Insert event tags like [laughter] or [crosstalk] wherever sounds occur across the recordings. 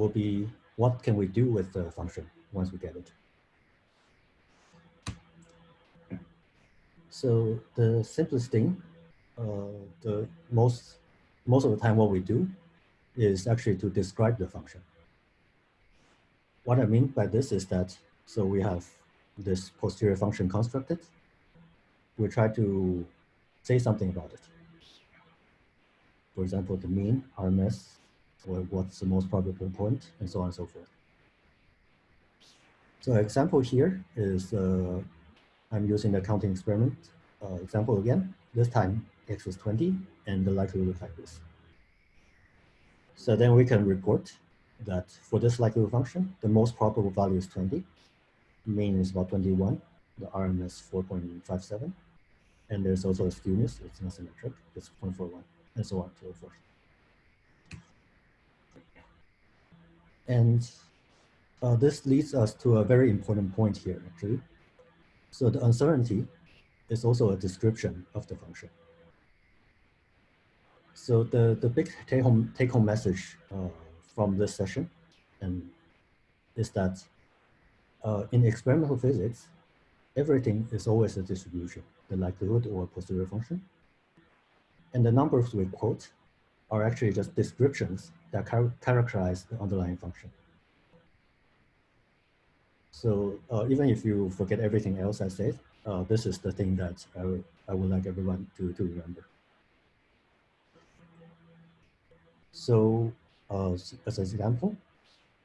will be what can we do with the function once we get it. So the simplest thing, uh, the most most of the time what we do is actually to describe the function. What I mean by this is that, so we have this posterior function constructed. We try to say something about it. For example, the mean, RMS, or what's the most probable point, and so on and so forth. So example here is uh, I'm using the counting experiment uh, example again. This time x is 20 and the likelihood looks like this. So then we can report that for this likelihood function, the most probable value is 20, mean is about 21, the RMS 4.57, and there's also a skewness, it's not symmetric, it's 0.41, and so on and so forth. And uh, this leads us to a very important point here, actually. So the uncertainty is also a description of the function. So the, the big take-home take home message uh, from this session and is that uh, in experimental physics, everything is always a distribution, the likelihood or posterior function. And the numbers we quote are actually just descriptions that char characterize the underlying function. So uh, even if you forget everything else I said, uh, this is the thing that I, I would like everyone to, to remember. So uh, as an example,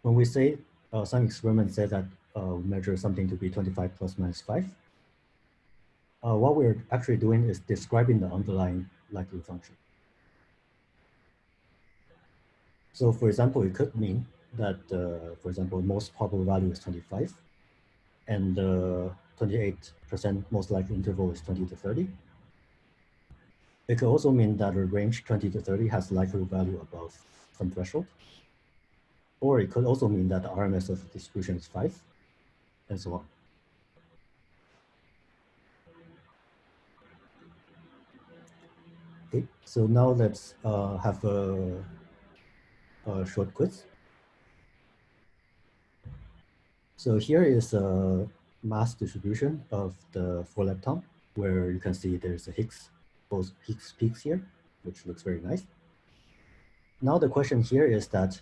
when we say uh, some experiment say that uh, measure something to be 25 plus minus 5, uh, what we're actually doing is describing the underlying likelihood function. So for example, it could mean that, uh, for example, most probable value is 25, and the 28% most likely interval is 20 to 30. It could also mean that a range 20 to 30 has likelihood value above some threshold. Or it could also mean that the RMS of distribution is 5, and so on. Okay, so now let's uh, have a, short quiz. So here is a mass distribution of the four lepton, where you can see there's a Higgs both Higgs peaks here, which looks very nice. Now the question here is that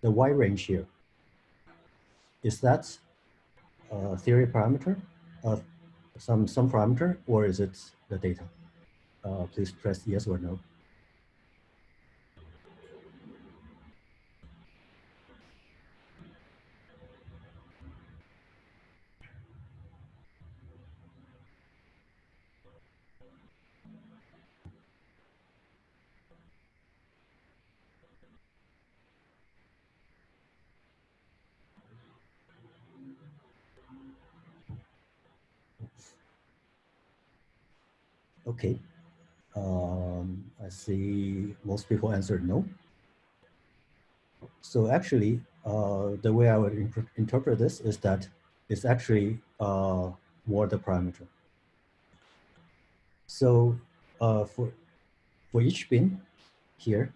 the Y range here, is that a theory parameter of some, some parameter or is it the data? Uh, please press yes or no. Okay. Um, I see most people answered no. So actually, uh, the way I would interpret this is that it's actually uh, more the parameter. So uh, for, for each bin here,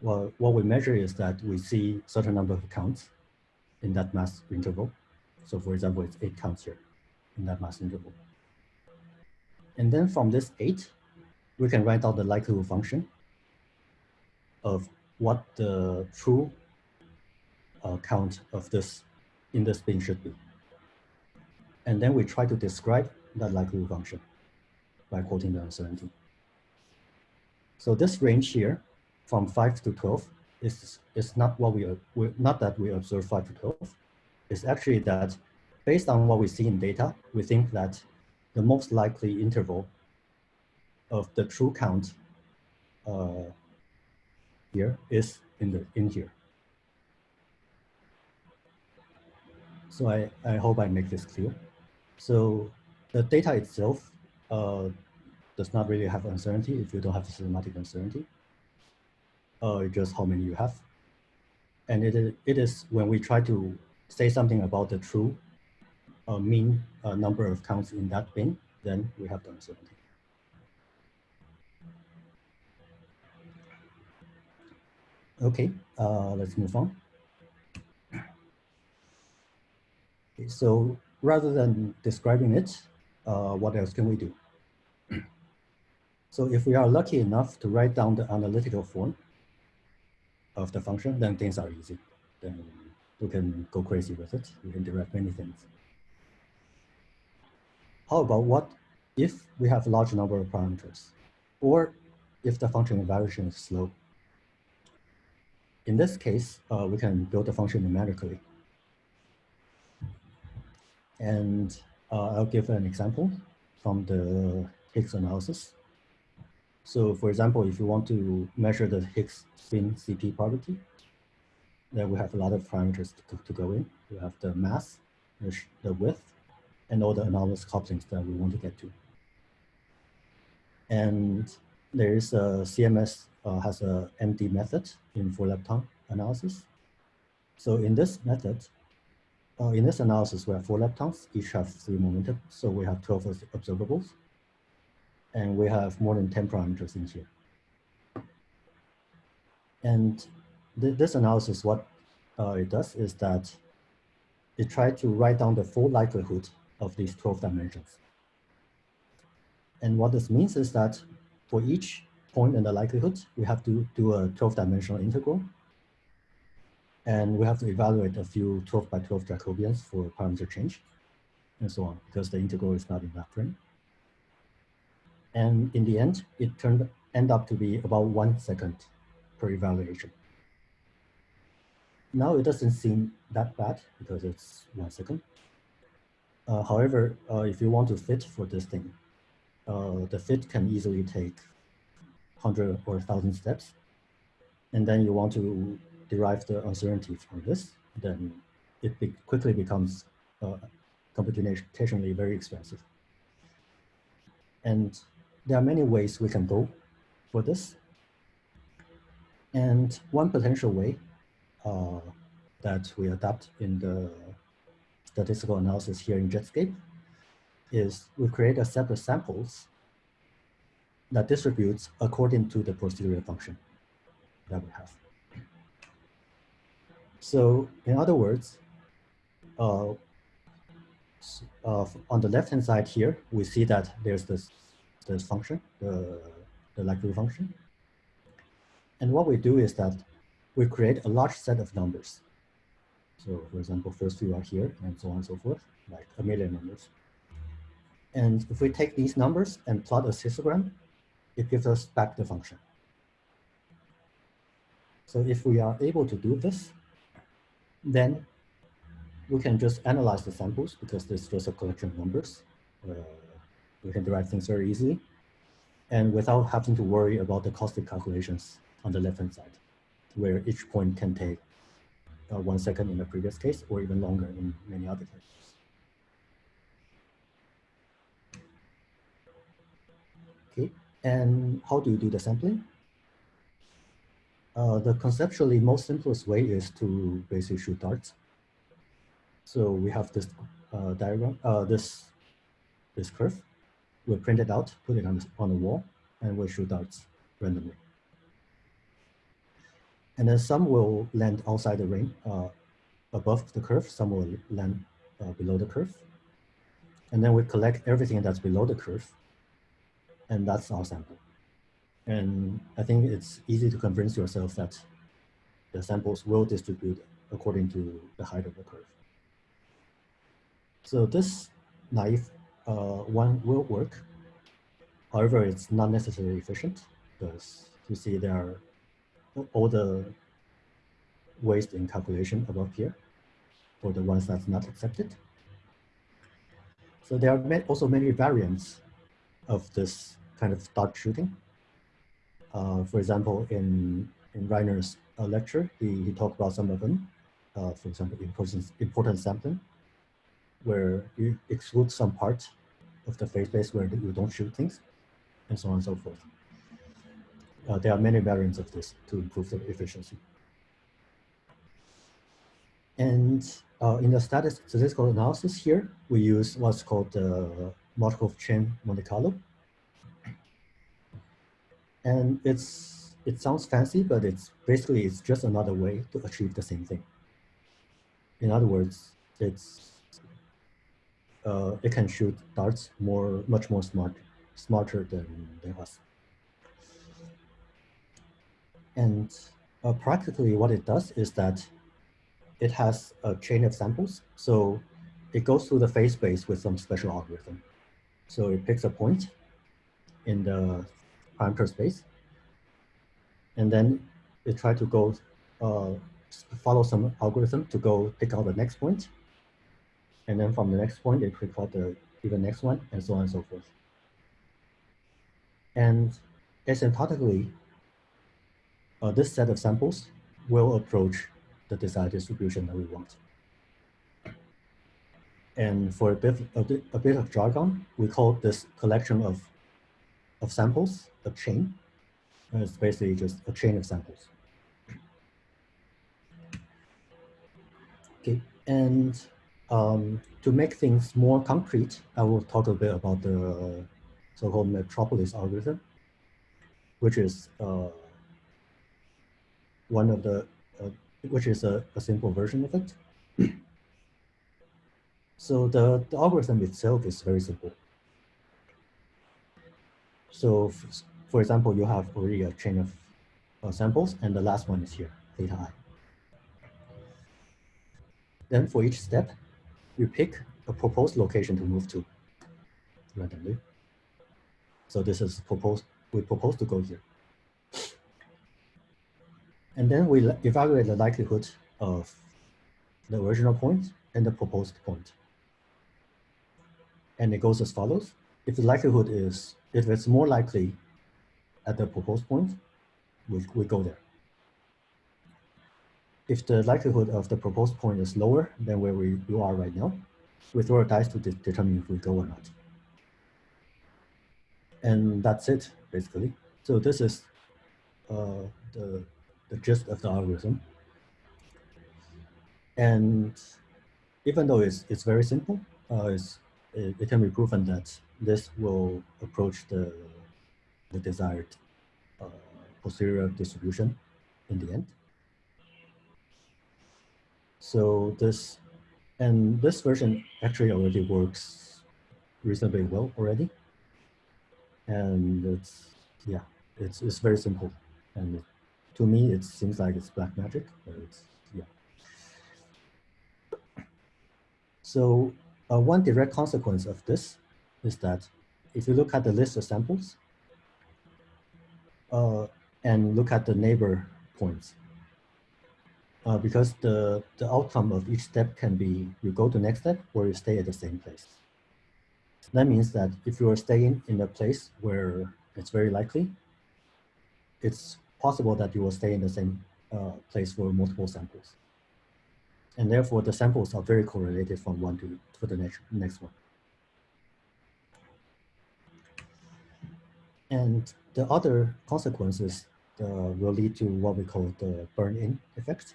well, what we measure is that we see certain number of counts in that mass interval. So for example, it's eight counts here in that mass interval. And then from this eight, we can write out the likelihood function of what the true uh, count of this in this bin should be. And then we try to describe that likelihood function by quoting the uncertainty. So this range here from 5 to 12 is, is not what we, we not that we observe 5 to 12. It's actually that based on what we see in data, we think that the most likely interval of the true count uh, here is in the in here. So I, I hope I make this clear. So the data itself uh, does not really have uncertainty if you don't have the systematic uncertainty. Uh, just how many you have. And it is, it is when we try to say something about the true uh, mean uh, number of counts in that bin, then we have the uncertainty. Okay, uh, let's move on. Okay, so rather than describing it, uh, what else can we do? so if we are lucky enough to write down the analytical form of the function, then things are easy. Then we can go crazy with it. We can derive many things. How about what if we have a large number of parameters, or if the function evaluation is slow? In this case, uh, we can build the function numerically. And uh, I'll give an example from the Higgs analysis. So for example, if you want to measure the Higgs spin CP property, then we have a lot of parameters to, to go in. We have the mass, the, the width, and all the anomalous couplings that we want to get to. And there is a CMS uh, has a MD method in four lepton analysis. So in this method, uh, in this analysis, we have four leptons, each have three momentum. So we have 12 observables. And we have more than 10 parameters in here. And th this analysis, what uh, it does is that it tries to write down the full likelihood of these 12 dimensions. And what this means is that for each point in the likelihood, we have to do a 12 dimensional integral and we have to evaluate a few 12 by 12 Jacobians for parameter change and so on, because the integral is not in that frame. And in the end, it turned end up to be about one second per evaluation. Now it doesn't seem that bad because it's one second. Uh, however, uh, if you want to fit for this thing, uh, the fit can easily take 100 or 1,000 steps. And then you want to derive the uncertainty from this, then it be quickly becomes uh, computationally very expensive. And there are many ways we can go for this. And one potential way uh, that we adapt in the statistical analysis here in Jetscape is we create a set of samples that distributes according to the posterior function that we have. So in other words, uh, uh, on the left-hand side here, we see that there's this, this function, the, the likelihood function. And what we do is that we create a large set of numbers. So for example, first few are here and so on and so forth, like a million numbers. And if we take these numbers and plot a histogram, it gives us back the function. So if we are able to do this, then we can just analyze the samples because this just a collection of numbers. Uh, we can derive things very easily and without having to worry about the caustic calculations on the left-hand side, where each point can take uh, one second in the previous case or even longer in many other cases. Okay, and how do you do the sampling? Uh, the conceptually most simplest way is to basically shoot darts. So we have this uh, diagram, uh, this this curve. We print it out, put it on the, on the wall, and we shoot darts randomly. And then some will land outside the ring, uh, above the curve. Some will land uh, below the curve. And then we collect everything that's below the curve, and that's our sample. And I think it's easy to convince yourself that the samples will distribute according to the height of the curve. So this naive uh, one will work. However, it's not necessarily efficient because you see there are all the waste in calculation above here for the ones that's not accepted. So there are also many variants of this kind of dart shooting. Uh, for example, in, in Reiner's uh, lecture, he, he talked about some of them. Uh, for example, important, importance sampling, where you exclude some part of the phase space where you don't shoot things, and so on and so forth. Uh, there are many variants of this to improve the efficiency. And uh, in the statistical analysis here, we use what's called the Markov chain Monte Carlo. And it's it sounds fancy, but it's basically it's just another way to achieve the same thing. In other words, it's uh, it can shoot darts more, much more smart, smarter than, than us. And uh, practically what it does is that it has a chain of samples. So it goes through the phase space with some special algorithm. So it picks a point in the parameter space, and then it tries to go uh, follow some algorithm to go pick out the next point, and then from the next point, it pick out the even next one, and so on and so forth. And asymptotically, uh, this set of samples will approach the desired distribution that we want. And for a bit, a bit, a bit of jargon, we call this collection of, of samples a chain. And it's basically just a chain of samples. Okay, and um, to make things more concrete, I will talk a bit about the so-called metropolis algorithm, which is uh, one of the, uh, which is a, a simple version of it. [clears throat] So the, the algorithm itself is very simple. So for example, you have already a chain of uh, samples and the last one is here, theta i. Then for each step, you pick a proposed location to move to randomly. So this is proposed, we propose to go here. And then we evaluate the likelihood of the original point and the proposed point. and it goes as follows. If the likelihood is, if it's more likely at the proposed point, we, we go there. If the likelihood of the proposed point is lower than where we you are right now, we throw a dice to de determine if we go or not. And that's it, basically. So this is uh, the, the gist of the algorithm. And even though it's, it's very simple, uh, it's it, it, can be proven that this will approach the, the desired uh, posterior distribution in the end. So this, and this version actually already works reasonably well already. And it's, yeah, it's, it's very simple. And to me, it seems like it's black magic, it's, yeah. So uh, one direct consequence of this is that if you look at the list of samples uh, and look at the neighbor points, uh, because the, the outcome of each step can be you go to next step or you stay at the same place. That means that if you are staying in a place where it's very likely, it's possible that you will stay in the same uh, place for multiple samples and therefore the samples are very correlated from one to, to the next, next one. And the other consequences uh, will lead to what we call the burn-in effect.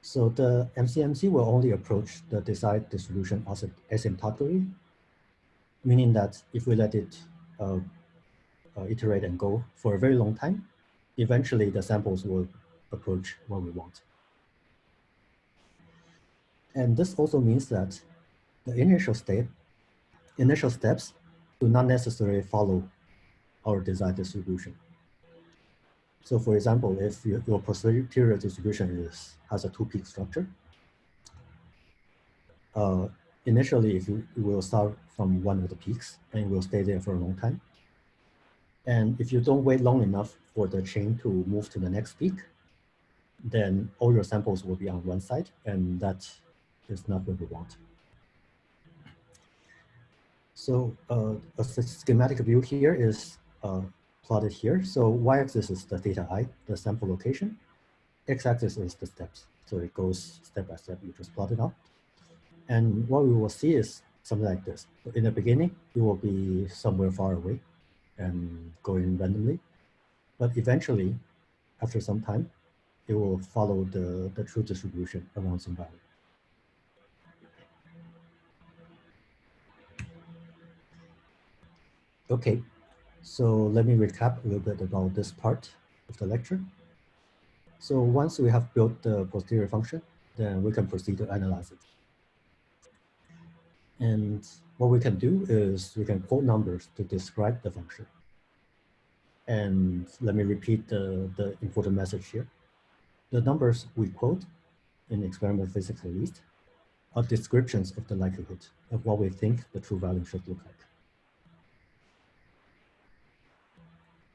So the MCMC will only approach the desired distribution asymptotically, meaning that if we let it uh, uh, iterate and go for a very long time, eventually the samples will approach what we want. And this also means that the initial step, initial steps do not necessarily follow our desired distribution. So for example, if your, posterior distribution is, has a two-peak structure, uh, initially if you, you will start from one of the peaks and will stay there for a long time. And if you don't wait long enough for the chain to move to the next peak, then all your samples will be on one side and that is not what we want. So uh, a schematic view here is uh, plotted here. So y-axis is the theta i, the sample location. X-axis is the steps. So it goes step by step. You just plot it out. And what we will see is something like this. In the beginning, it will be somewhere far away and going randomly. But eventually, after some time, it will follow the, the true distribution around some value. Okay, so let me recap a little bit about this part of the lecture. So once we have built the posterior function, then we can proceed to analyze it. And what we can do is we can quote numbers to describe the function. And let me repeat the, the important message here. The numbers we quote in experimental physics at least are descriptions of the likelihood of what we think the true value should look like.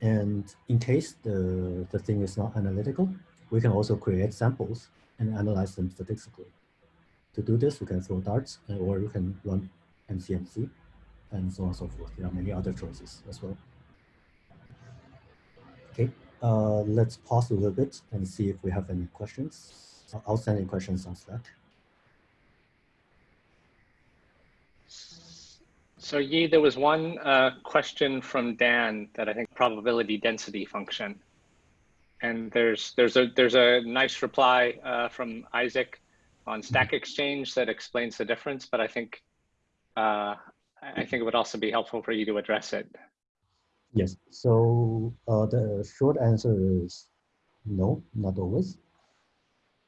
And in case the, the thing is not analytical, we can also create samples and analyze them statistically. To do this, we can throw darts or we can run MCMC and so on and so forth. There are many other choices as well. Okay, uh, let's pause a little bit and see if we have any questions, outstanding questions on Slack. So Yi, there was one uh, question from Dan that I think probability density function. And there's there's a there's a nice reply uh, from Isaac on Stack Exchange that explains the difference, but I think uh, I think it would also be helpful for you to address it. Yes, so uh, the short answer is no, not always.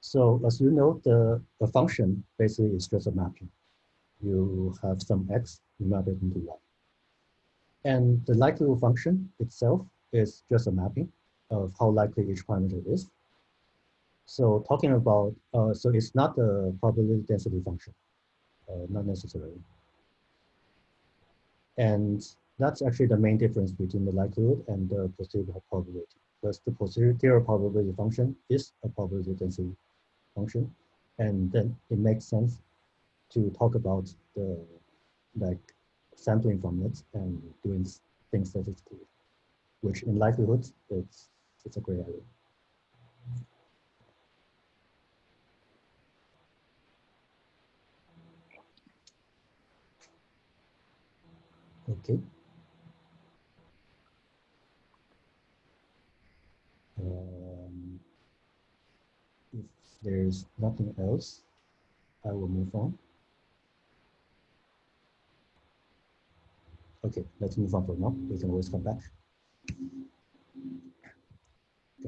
So as you know, the, the function basically is just a mapping you have some x, you map it into y. And the likelihood function itself is just a mapping of how likely each parameter is. So talking about, uh, so it's not the probability density function, uh, not necessarily. And that's actually the main difference between the likelihood and the posterior probability. Because the posterior probability function is a probability density function. And then it makes sense to talk about the like sampling from it and doing things statistically, which in likelihood it's it's a gray area. Okay. Um, if there's nothing else, I will move on. Okay, let's move on for now. We can always come back.